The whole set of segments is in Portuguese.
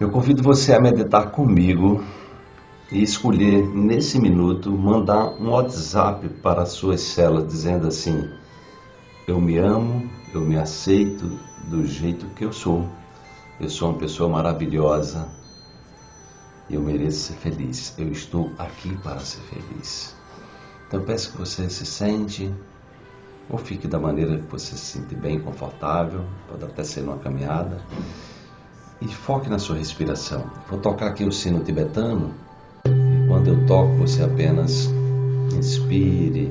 Eu convido você a meditar comigo e escolher nesse minuto mandar um WhatsApp para as suas células dizendo assim: Eu me amo, eu me aceito do jeito que eu sou. Eu sou uma pessoa maravilhosa eu mereço ser feliz. Eu estou aqui para ser feliz. Então peço que você se sente ou fique da maneira que você se sente bem, confortável, pode até ser numa caminhada. E foque na sua respiração. Vou tocar aqui o sino tibetano. Quando eu toco, você apenas inspire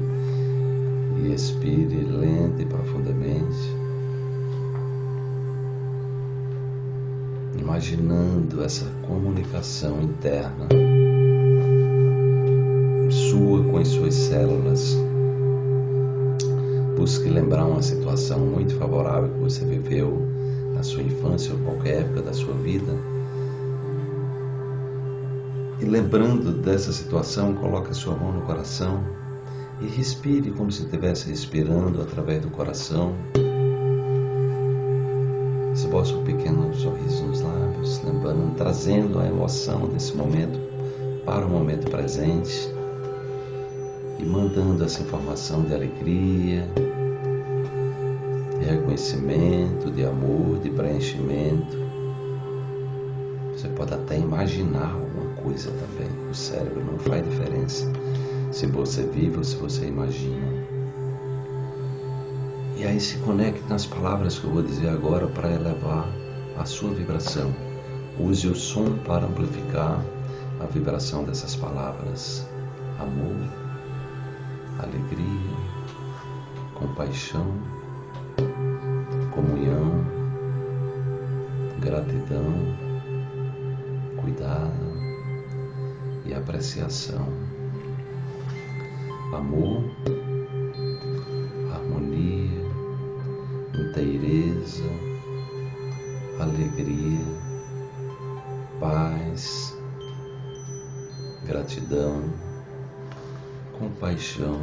e expire lenta e profundamente. imaginando essa comunicação interna sua com as suas células. Busque lembrar uma situação muito favorável que você viveu sua infância ou qualquer época da sua vida. E lembrando dessa situação, coloque a sua mão no coração e respire como se estivesse respirando através do coração esboça um pequeno sorriso nos lábios, lembrando, trazendo a emoção desse momento para o momento presente e mandando essa informação de alegria, reconhecimento, de amor, de preenchimento. Você pode até imaginar alguma coisa também. O cérebro não faz diferença se você vive ou se você imagina. E aí se conecte nas palavras que eu vou dizer agora para elevar a sua vibração. Use o som para amplificar a vibração dessas palavras. Amor, alegria, compaixão, gratidão, cuidado e apreciação. Amor, inteireza, alegria, paz, gratidão, compaixão,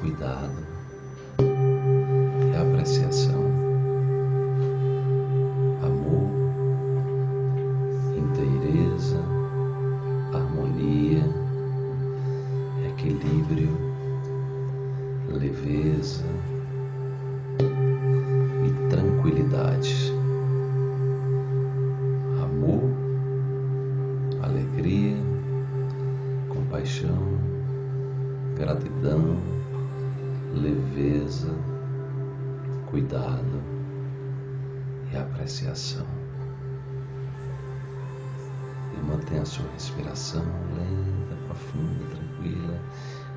cuidado e apreciação. Equilíbrio, leveza, tranquilidade, amor, alegria, compaixão, gratidão, leveza, cuidado e apreciação. E mantenha a sua respiração lenta, profunda, tranquila,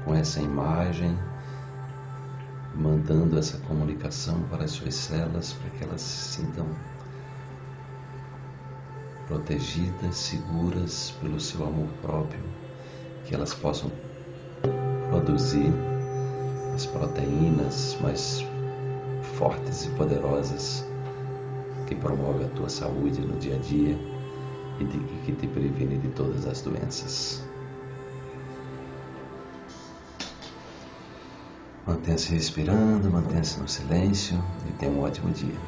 com essa imagem mandando essa comunicação para as suas células para que elas se sintam protegidas, seguras pelo seu amor próprio, que elas possam produzir as proteínas mais fortes e poderosas que promovem a tua saúde no dia a dia e de, que te previne de todas as doenças. Mantenha-se respirando, mantenha-se no silêncio e tenha um ótimo dia.